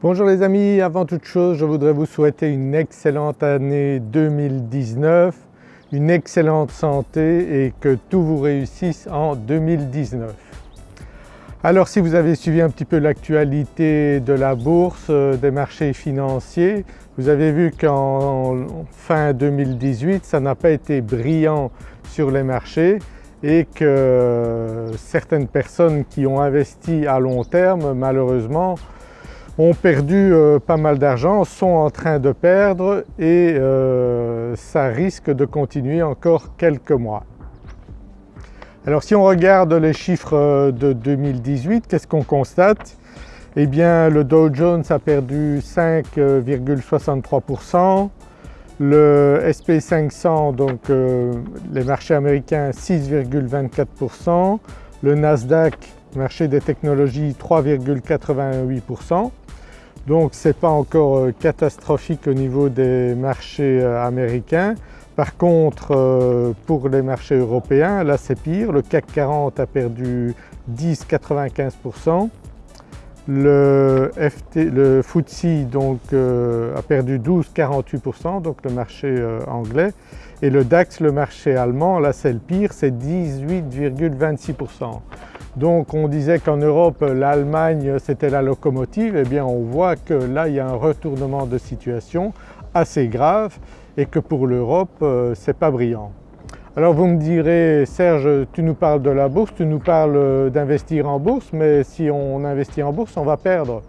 Bonjour les amis, avant toute chose je voudrais vous souhaiter une excellente année 2019, une excellente santé et que tout vous réussisse en 2019. Alors si vous avez suivi un petit peu l'actualité de la bourse, euh, des marchés financiers, vous avez vu qu'en fin 2018 ça n'a pas été brillant sur les marchés et que certaines personnes qui ont investi à long terme malheureusement ont perdu euh, pas mal d'argent, sont en train de perdre et euh, ça risque de continuer encore quelques mois. Alors si on regarde les chiffres euh, de 2018, qu'est-ce qu'on constate? Eh bien le Dow Jones a perdu 5,63%, le SP500 donc les marchés américains 6,24%, le Nasdaq marché des technologies 3,88%. Donc ce n'est pas encore euh, catastrophique au niveau des marchés euh, américains. Par contre euh, pour les marchés européens là c'est pire, le CAC 40 a perdu 10,95%, le, FT, le FTSE donc a perdu 12,48% donc le marché anglais et le DAX le marché allemand là c'est le pire c'est 18,26%. Donc on disait qu'en Europe l'Allemagne c'était la locomotive, eh bien on voit que là il y a un retournement de situation assez grave et que pour l'Europe euh, c'est pas brillant. Alors vous me direz Serge tu nous parles de la bourse, tu nous parles euh, d'investir en bourse mais si on investit en bourse on va perdre.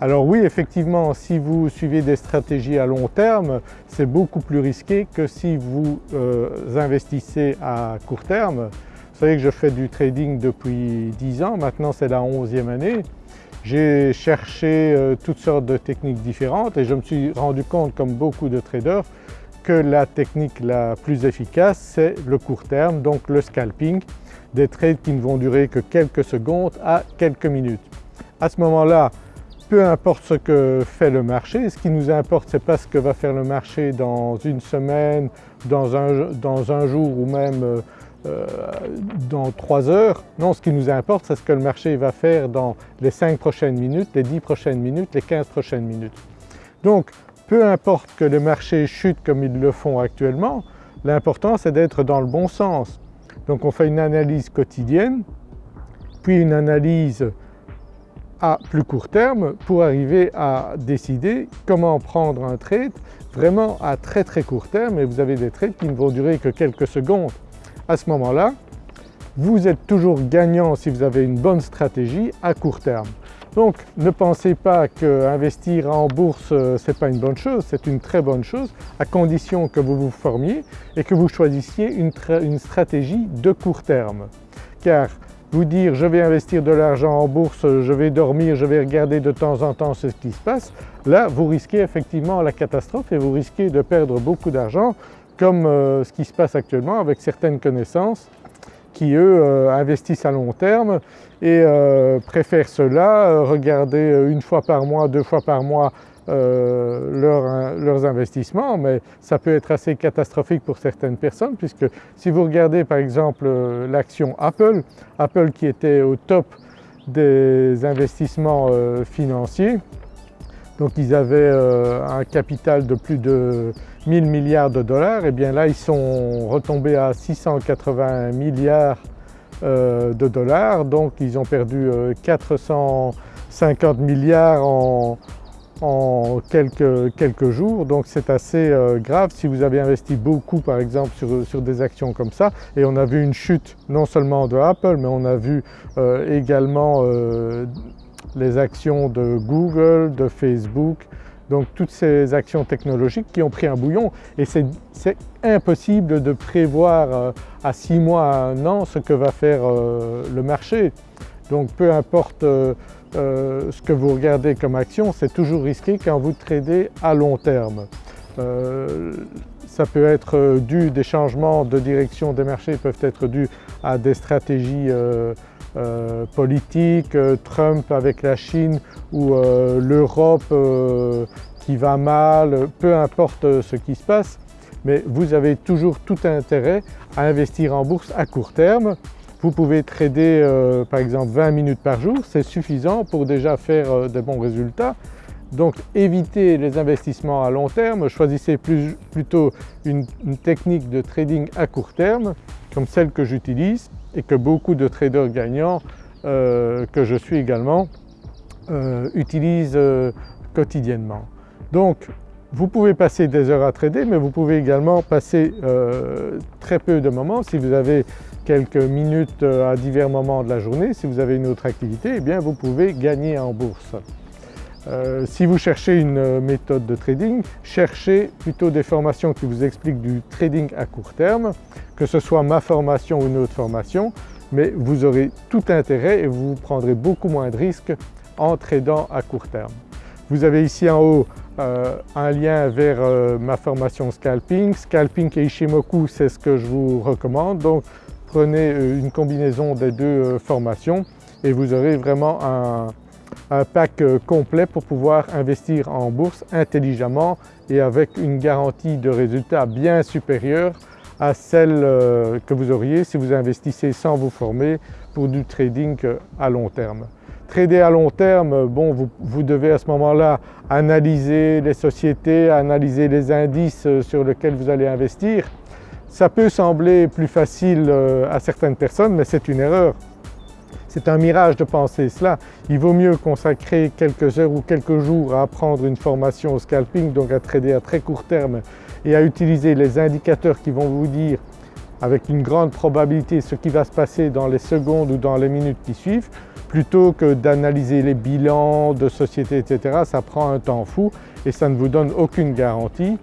Alors oui effectivement si vous suivez des stratégies à long terme c'est beaucoup plus risqué que si vous euh, investissez à court terme vous savez que je fais du trading depuis 10 ans, maintenant c'est la 11e année. J'ai cherché euh, toutes sortes de techniques différentes et je me suis rendu compte comme beaucoup de traders que la technique la plus efficace c'est le court terme, donc le scalping, des trades qui ne vont durer que quelques secondes à quelques minutes. À ce moment-là, peu importe ce que fait le marché, ce qui nous importe ce n'est pas ce que va faire le marché dans une semaine, dans un, dans un jour ou même euh, dans 3 heures. Non, ce qui nous importe c'est ce que le marché va faire dans les 5 prochaines minutes, les 10 prochaines minutes, les 15 prochaines minutes. Donc peu importe que le marché chute comme ils le font actuellement, l'important c'est d'être dans le bon sens. Donc on fait une analyse quotidienne, puis une analyse à plus court terme pour arriver à décider comment prendre un trade vraiment à très très court terme et vous avez des trades qui ne vont durer que quelques secondes à ce moment-là, vous êtes toujours gagnant si vous avez une bonne stratégie à court terme. Donc ne pensez pas qu'investir en bourse euh, ce n'est pas une bonne chose, c'est une très bonne chose à condition que vous vous formiez et que vous choisissiez une, une stratégie de court terme. Car vous dire je vais investir de l'argent en bourse, je vais dormir, je vais regarder de temps en temps ce qui se passe, là vous risquez effectivement la catastrophe et vous risquez de perdre beaucoup d'argent comme euh, ce qui se passe actuellement avec certaines connaissances qui eux euh, investissent à long terme et euh, préfèrent cela, regarder une fois par mois, deux fois par mois leurs investissements. Mais ça peut être assez catastrophique pour certaines personnes puisque si vous regardez par exemple l'action Apple, Apple qui était au top des investissements financiers, donc ils avaient un capital de plus de 1000 milliards de dollars, et eh bien là ils sont retombés à 680 milliards euh, de dollars, donc ils ont perdu 450 euh, milliards en, quelques, jours, donc c'est assez euh, grave. Si vous avez investi beaucoup par exemple sur, des actions comme ça et on a vu une chute non seulement de Apple mais on a vu également les actions de Google, de Facebook, donc toutes ces actions technologiques qui ont pris un bouillon et c'est impossible de prévoir euh, à 6 mois, à un an ce que va faire euh, le marché. Donc peu importe euh, ce que vous regardez comme action, c'est toujours risqué quand vous tradez à long terme. ça peut être dû, des changements de direction des marchés peuvent être dus à des stratégies politique, euh, Trump avec la Chine ou euh, l'Europe qui va mal, peu importe ce qui se passe, mais vous avez toujours tout intérêt à investir en bourse à court terme. Vous pouvez trader par exemple 20 minutes par jour, c'est suffisant pour déjà faire de bons résultats. Donc évitez les investissements à long terme, choisissez plutôt une, technique de trading à court terme comme celle que j'utilise et que beaucoup de traders gagnants euh, que je suis également euh, utilisent euh, quotidiennement. Donc vous pouvez passer des heures à trader mais vous pouvez également passer très peu de moments si vous avez quelques minutes à divers moments de la journée, si vous avez une autre activité, eh bien vous pouvez gagner en bourse. Euh, si vous cherchez une méthode de trading, cherchez plutôt des formations qui vous expliquent du trading à court terme, que ce soit ma formation ou une autre formation, mais vous aurez tout intérêt et vous prendrez beaucoup moins de risques en tradant à court terme. Vous avez ici en haut euh, un lien vers euh, ma formation Scalping. Scalping et Ishimoku c'est ce que je vous recommande donc prenez une combinaison des deux formations et vous aurez vraiment un, un pack euh, complet pour pouvoir investir en bourse intelligemment et avec une garantie de résultats bien supérieure à celle euh, que vous auriez si vous investissez sans vous former pour du trading euh, à long terme. Trader à long terme, bon, vous, vous devez à ce moment-là analyser les sociétés, analyser les indices sur lesquels vous allez investir. Ça peut sembler plus facile à certaines personnes mais c'est une erreur. C'est un mirage de penser cela. Il vaut mieux consacrer quelques heures ou quelques jours à apprendre une formation au scalping, donc à trader à très court terme et à utiliser les indicateurs qui vont vous dire avec une grande probabilité ce qui va se passer dans les secondes ou dans les minutes qui suivent, plutôt que d'analyser les bilans de sociétés etc. Ça prend un temps fou et ça ne vous donne aucune garantie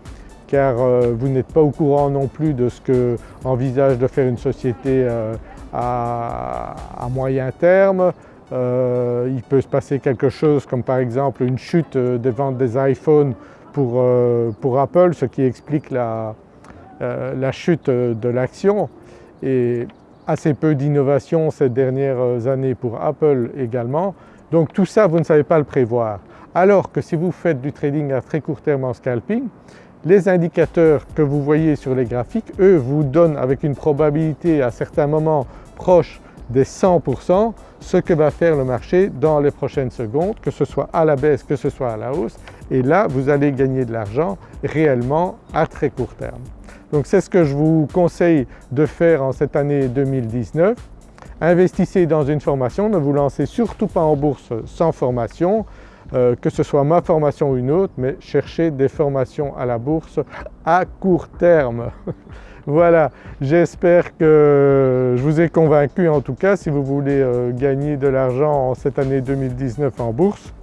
car euh, vous n'êtes pas au courant non plus de ce que envisage de faire une société euh, à, moyen terme. Euh, il peut se passer quelque chose comme par exemple une chute des ventes des iPhones pour, Apple, ce qui explique la, la chute de l'action et assez peu d'innovation ces dernières années pour Apple également. Donc tout ça vous ne savez pas le prévoir. Alors que si vous faites du trading à très court terme en scalping, les indicateurs que vous voyez sur les graphiques, eux vous donnent avec une probabilité à certains moments proche des 100% ce que va faire le marché dans les prochaines secondes, que ce soit à la baisse, que ce soit à la hausse et là vous allez gagner de l'argent réellement à très court terme. Donc c'est ce que je vous conseille de faire en cette année 2019. Investissez dans une formation, ne vous lancez surtout pas en bourse sans formation, euh, que ce soit ma formation ou une autre, mais cherchez des formations à la bourse à court terme. Voilà, j'espère que je vous ai convaincu en tout cas si vous voulez euh, gagner de l'argent en cette année 2019 en bourse.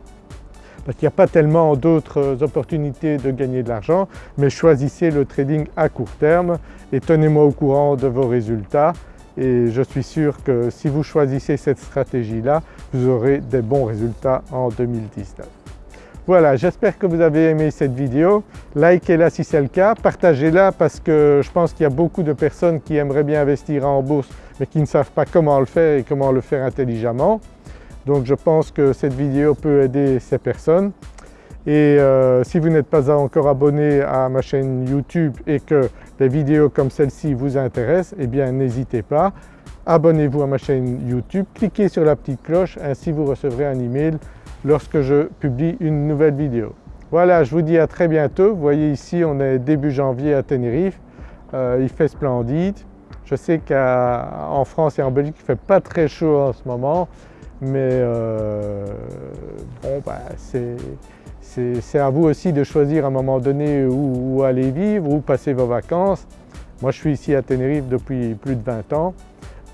Parce qu'il n'y a pas tellement d'autres opportunités de gagner de l'argent mais choisissez le trading à court terme et tenez-moi au courant de vos résultats et je suis sûr que si vous choisissez cette stratégie-là, vous aurez des bons résultats en 2019. Voilà, j'espère que vous avez aimé cette vidéo. Likez-la si c'est le cas, partagez-la parce que je pense qu'il y a beaucoup de personnes qui aimeraient bien investir en bourse mais qui ne savent pas comment le faire et comment le faire intelligemment. Donc je pense que cette vidéo peut aider ces personnes. Et euh, si vous n'êtes pas encore abonné à ma chaîne YouTube et que des vidéos comme celle-ci vous intéressent, eh bien n'hésitez pas, abonnez-vous à ma chaîne YouTube, cliquez sur la petite cloche, ainsi vous recevrez un email lorsque je publie une nouvelle vidéo. Voilà, je vous dis à très bientôt. Vous voyez ici, on est début janvier à Tenerife. Euh, il fait splendide. Je sais qu'en France et en Belgique, il ne fait pas très chaud en ce moment, mais euh, bon, bah, c'est à vous aussi de choisir à un moment donné où, où, aller vivre, où passer vos vacances. Moi, je suis ici à Tenerife depuis plus de 20 ans.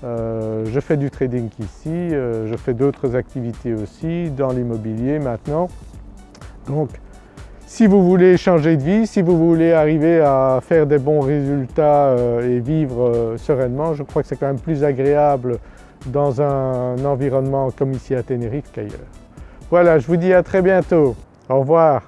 Euh, je fais du trading ici, euh, je fais d'autres activités aussi dans l'immobilier maintenant. Donc si vous voulez changer de vie, si vous voulez arriver à faire des bons résultats euh, et vivre sereinement, je crois que c'est quand même plus agréable dans un environnement comme ici à Tenerife qu'ailleurs. Voilà, je vous dis à très bientôt. Au revoir.